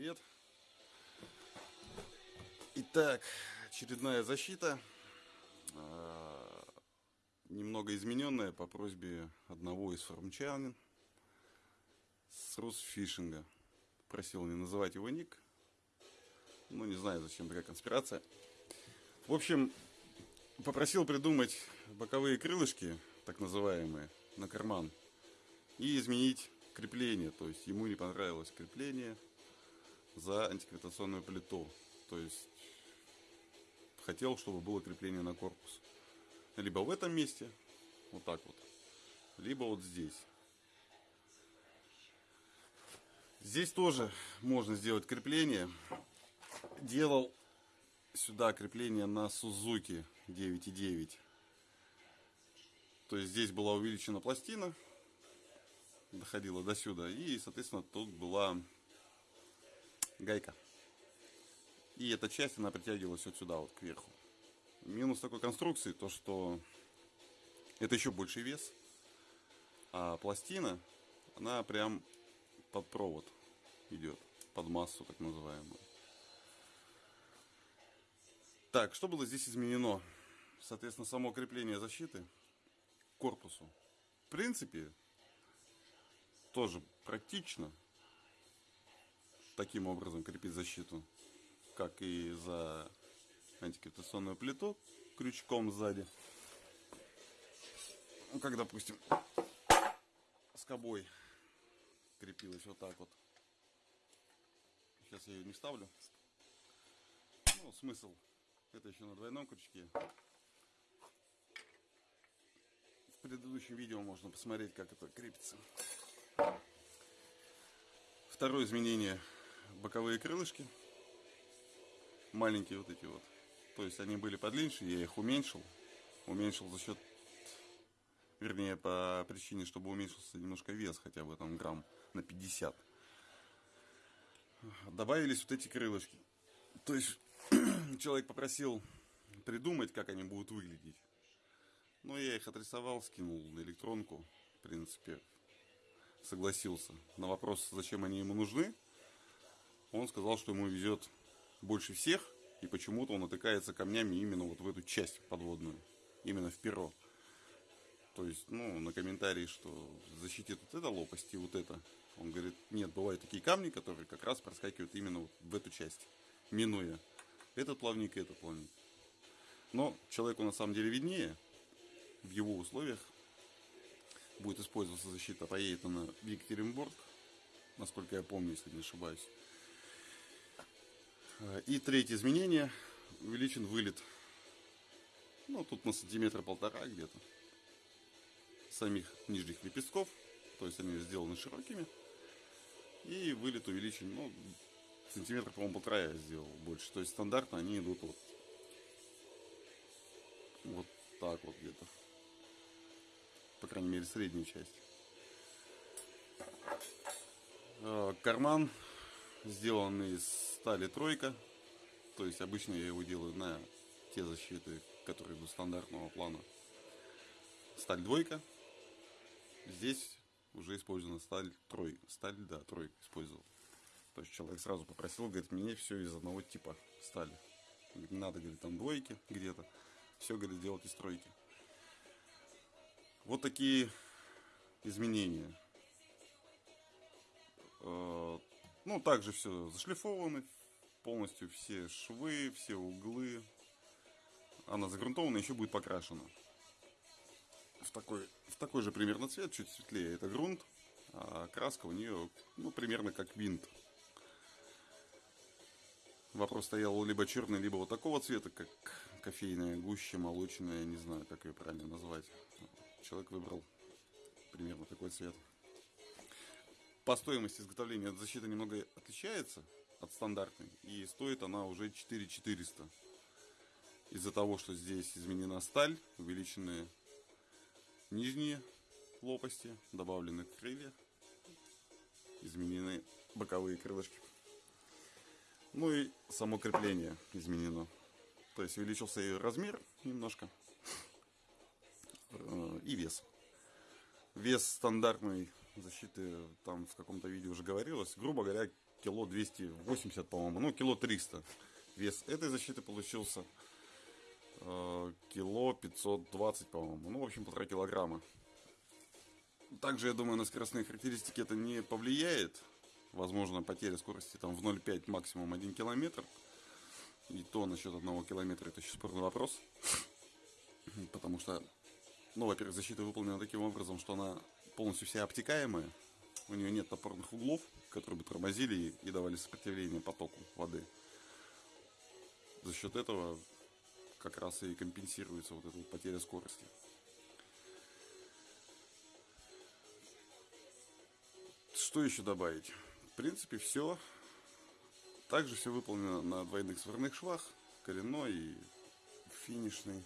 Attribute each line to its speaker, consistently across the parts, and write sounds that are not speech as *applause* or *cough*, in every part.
Speaker 1: привет! Итак, очередная защита. А, немного измененная по просьбе одного из форумчанин с Русфишинга. Просил не называть его ник. Ну, не знаю, зачем такая конспирация. В общем, попросил придумать боковые крылышки, так называемые, на карман. И изменить крепление. То есть ему не понравилось крепление за антигравитационную плиту. То есть хотел, чтобы было крепление на корпус. Либо в этом месте, вот так вот, либо вот здесь. Здесь тоже можно сделать крепление. Делал сюда крепление на Suzuki 9.9. То есть здесь была увеличена пластина, доходила до сюда. И, соответственно, тут была гайка. И эта часть, она притягивалась вот сюда, вот кверху. Минус такой конструкции, то что это еще больший вес. А пластина, она прям под провод идет, под массу так называемую. Так, что было здесь изменено? Соответственно, само крепление защиты к корпусу. В принципе, тоже практично таким образом крепить защиту, как и за антигравитационную плиту крючком сзади. Ну, как, допустим, скобой крепилась вот так вот. Сейчас я ее не ставлю. Ну, смысл. Это еще на двойном крючке. В предыдущем видео можно посмотреть, как это крепится. Второе изменение. Боковые крылышки. Маленькие вот эти вот. То есть они были подлиннее, я их уменьшил. Уменьшил за счет, вернее, по причине, чтобы уменьшился немножко вес, хотя бы там грамм на 50. Добавились вот эти крылышки. То есть *clears throat* человек попросил придумать, как они будут выглядеть. Но я их отрисовал, скинул на электронку. В принципе, согласился. На вопрос, зачем они ему нужны, он сказал, что ему везет больше всех, и почему-то он натыкается камнями именно вот в эту часть подводную, именно в перо. То есть, ну, на комментарии, что защитит вот это лопасть и вот это. Он говорит, нет, бывают такие камни, которые как раз проскакивают именно вот в эту часть, минуя этот плавник и этот плавник. Но человеку на самом деле виднее, в его условиях, будет использоваться защита, поедет она в Екатеринбург, насколько я помню, если не ошибаюсь. И третье изменение, увеличен вылет, ну тут на сантиметра полтора где-то, самих нижних лепестков, то есть они сделаны широкими, и вылет увеличен, ну, сантиметра, по-моему, полтора я сделал больше, то есть стандартно они идут вот, вот так вот где-то. По крайней мере, среднюю часть. Э, карман сделан из стали тройка. То есть обычно я его делаю на те защиты, которые идут стандартного плана. Сталь двойка. Здесь уже использована сталь тройка. Сталь, да, тройка использовал. То есть человек сразу попросил, говорит, мне все из одного типа стали. Не надо, говорит, там двойки где-то. Все, говорит, делать из тройки. Вот такие изменения. Ну, также все зашлифованы, полностью все швы, все углы. Она загрунтована, еще будет покрашена. В такой, в такой же примерно цвет, чуть светлее. Это грунт, а краска у нее, ну, примерно как винт. Вопрос стоял либо черный, либо вот такого цвета, как кофейная гуща, молочная, не знаю, как ее правильно назвать человек выбрал примерно такой цвет. По стоимости изготовления защита немного отличается от стандартной. И стоит она уже 4400. Из-за того, что здесь изменена сталь, увеличены нижние лопасти, добавлены крылья, изменены боковые крылышки. Ну и само крепление изменено. То есть увеличился и размер немножко. Э, и вес. Вес стандартной защиты, там в каком-то видео уже говорилось, грубо говоря, кило 280, по-моему, ну, кило 300. Вес этой защиты получился э, кило 520, по-моему. Ну, в общем, полтора килограмма. Также, я думаю, на скоростные характеристики это не повлияет. Возможно, потеря скорости там в 0,5, максимум 1 километр. И то насчет одного километра это еще спорный вопрос. *laughs* Потому что, ну, во-первых, защита выполнена таким образом, что она полностью вся обтекаемая. У нее нет опорных углов, которые бы тормозили и давали сопротивление потоку воды. За счет этого как раз и компенсируется вот эта вот потеря скорости. Что еще добавить? В принципе, все. Также все выполнено на двойных сварных швах, коренной и финишный.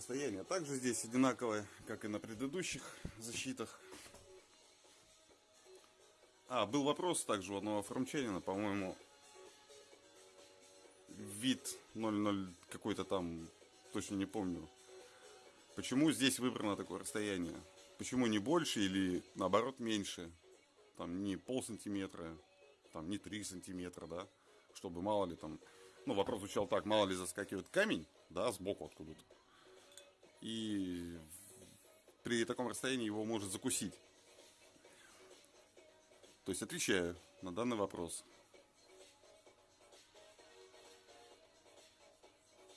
Speaker 1: Расстояние также здесь одинаковое, как и на предыдущих защитах. А, был вопрос также у одного форумчанина, по-моему, вид 00 какой-то там, точно не помню. Почему здесь выбрано такое расстояние? Почему не больше или наоборот меньше? Там не пол сантиметра, там не 3 сантиметра, да? Чтобы мало ли там... Ну, вопрос звучал так, мало ли заскакивает камень, да, сбоку откуда-то. И при таком расстоянии его может закусить. То есть отвечаю на данный вопрос.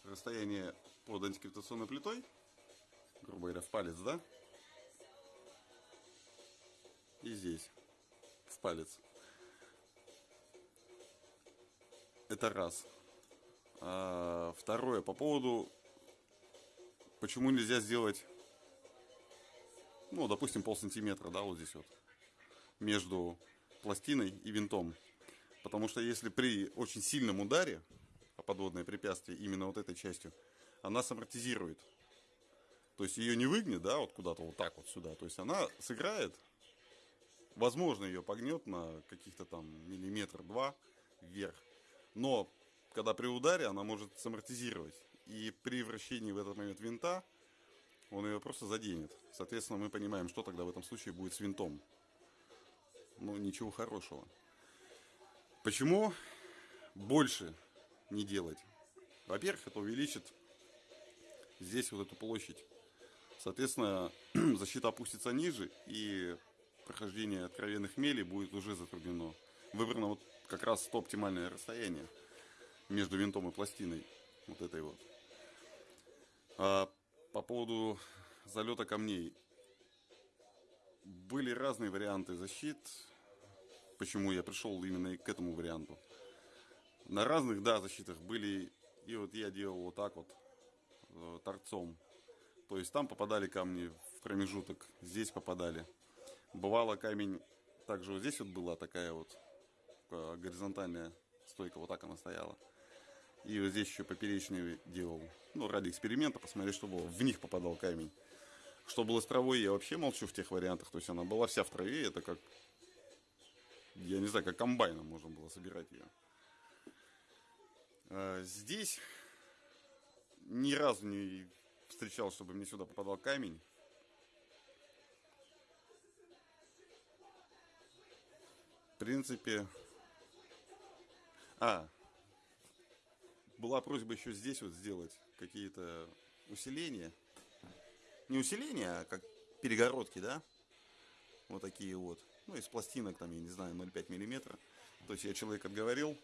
Speaker 1: Расстояние под антигравитационной плитой, грубо говоря, в палец, да? И здесь, в палец. Это раз. А, второе, по поводу, почему нельзя сделать, ну, допустим, пол сантиметра, да, вот здесь вот, между пластиной и винтом. Потому что если при очень сильном ударе о подводное препятствие именно вот этой частью, она самортизирует. То есть ее не выгнет, да, вот куда-то вот так вот сюда. То есть она сыграет, возможно, ее погнет на каких-то там миллиметр-два вверх. Но когда при ударе она может самортизировать. И при вращении в этот момент винта он ее просто заденет. Соответственно, мы понимаем, что тогда в этом случае будет с винтом ну, ничего хорошего. Почему больше не делать? Во-первых, это увеличит здесь вот эту площадь. Соответственно, *clears throat* защита опустится ниже, и прохождение откровенных мелей будет уже затруднено. Выбрано вот как раз то оптимальное расстояние между винтом и пластиной. Вот этой вот. А по поводу залета камней были разные варианты защит. Почему я пришел именно к этому варианту. На разных, да, защитах были... И вот я делал вот так вот, э, торцом. То есть там попадали камни в промежуток, здесь попадали. Бывало камень... Также вот здесь вот была такая вот э, горизонтальная стойка, вот так она стояла. И вот здесь еще поперечный делал. Ну, ради эксперимента, посмотреть, чтобы в них попадал камень. Что было с травой, я вообще молчу в тех вариантах. То есть она была вся в траве, это как, я не знаю, как комбайном можно было собирать ее. А здесь ни разу не встречал, чтобы мне сюда попадал камень. В принципе... А, была просьба еще здесь вот сделать какие-то усиления. Не усиление, а как перегородки, да, вот такие вот, ну, из пластинок, там, я не знаю, 0,5 миллиметра, то есть я человек отговорил,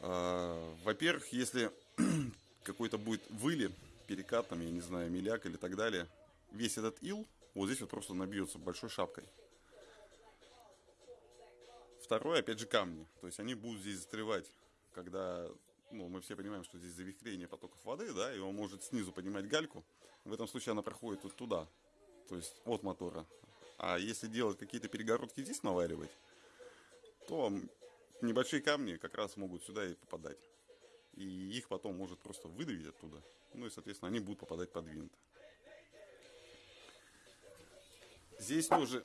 Speaker 1: а, во-первых, если *clears throat* какой-то будет вылет, перекат, там, я не знаю, миляк или так далее, весь этот ил вот здесь вот просто набьется большой шапкой. Второе, опять же, камни. То есть они будут здесь застревать, когда ну, мы все понимаем, что здесь завихрение потоков воды, да, и он может снизу поднимать гальку. В этом случае она проходит вот туда, то есть от мотора. А если делать какие-то перегородки здесь наваривать, то небольшие камни как раз могут сюда и попадать. И их потом может просто выдавить оттуда. Ну и, соответственно, они будут попадать под винт. Здесь тоже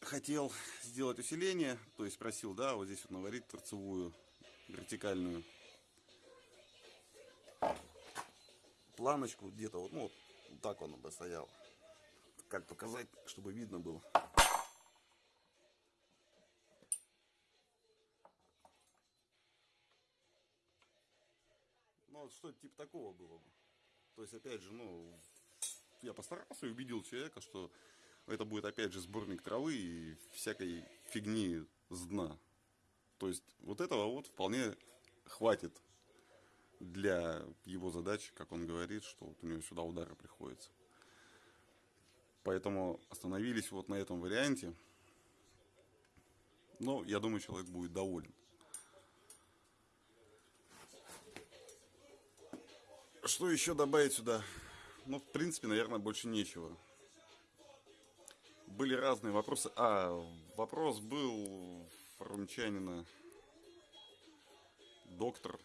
Speaker 1: хотел сделать усиление, то есть просил, да, вот здесь вот наварить торцевую вертикальную планочку где-то вот, ну, вот так он бы стоял. как показать, чтобы видно было. Ну, вот что-то типа такого было бы. То есть, опять же, ну, я постарался и убедил человека, что это будет, опять же, сборник травы и всякой фигни с дна. То есть, вот этого вот вполне хватит для его задачи, как он говорит, что вот у него сюда удары приходится. Поэтому остановились вот на этом варианте. Но я думаю, человек будет доволен. Что еще добавить сюда? Ну, в принципе, наверное, больше нечего. Были разные вопросы. А, вопрос был форумчанина доктор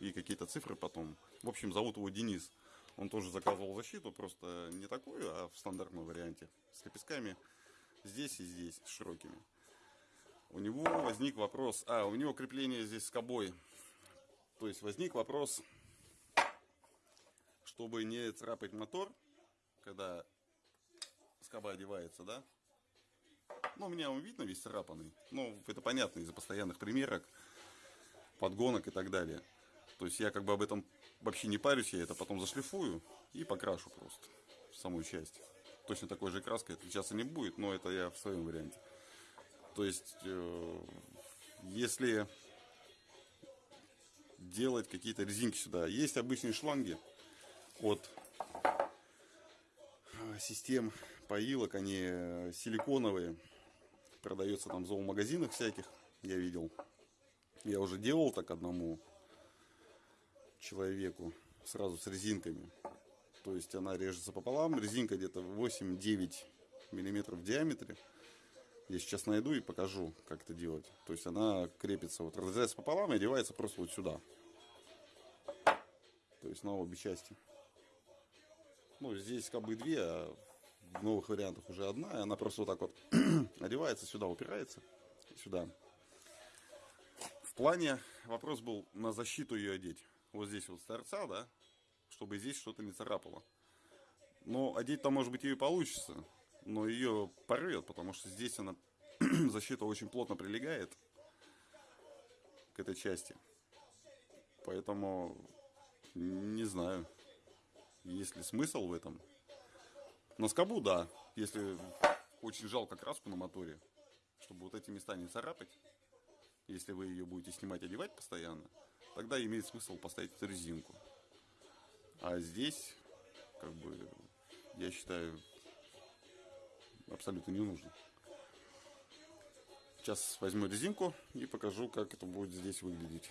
Speaker 1: и какие-то цифры потом. В общем, зовут его Денис. Он тоже заказывал защиту, просто не такую, а в стандартном варианте. С лепестками здесь и здесь, широкими. У него возник вопрос, а, у него крепление здесь с кобой то есть возник вопрос, чтобы не царапать мотор, когда скоба одевается, да? Ну, у меня он видно весь царапанный. Ну, это понятно из-за постоянных примерок, подгонок и так далее. То есть я как бы об этом вообще не парюсь, я это потом зашлифую и покрашу просто самую часть. Точно такой же краской отличаться не будет, но это я в своем варианте. То есть, э, если делать какие-то резинки сюда. Есть обычные шланги от э, систем поилок, они э, силиконовые. Продается там в зоомагазинах всяких, я видел. Я уже делал так одному человеку, сразу с резинками. То есть она режется пополам, резинка где-то 8-9 миллиметров в диаметре. Я сейчас найду и покажу, как это делать. То есть она крепится, вот разрезается пополам и одевается просто вот сюда. То есть на обе части. Ну, здесь как бы две, а в новых вариантах уже одна. И она просто вот так вот *clears throat* одевается, сюда упирается. Сюда. В плане вопрос был на защиту ее одеть. Вот здесь вот с торца, да, чтобы здесь что-то не царапало. Но одеть-то, может быть, ее получится. Но ее порвет, потому что здесь она *clears throat* защита очень плотно прилегает к этой части. Поэтому не знаю, есть ли смысл в этом. На скобу, да, если очень жалко краску на моторе, чтобы вот эти места не царапать, если вы ее будете снимать, одевать постоянно, тогда имеет смысл поставить эту резинку. А здесь, как бы, я считаю, абсолютно не нужно. Сейчас возьму резинку и покажу, как это будет здесь выглядеть.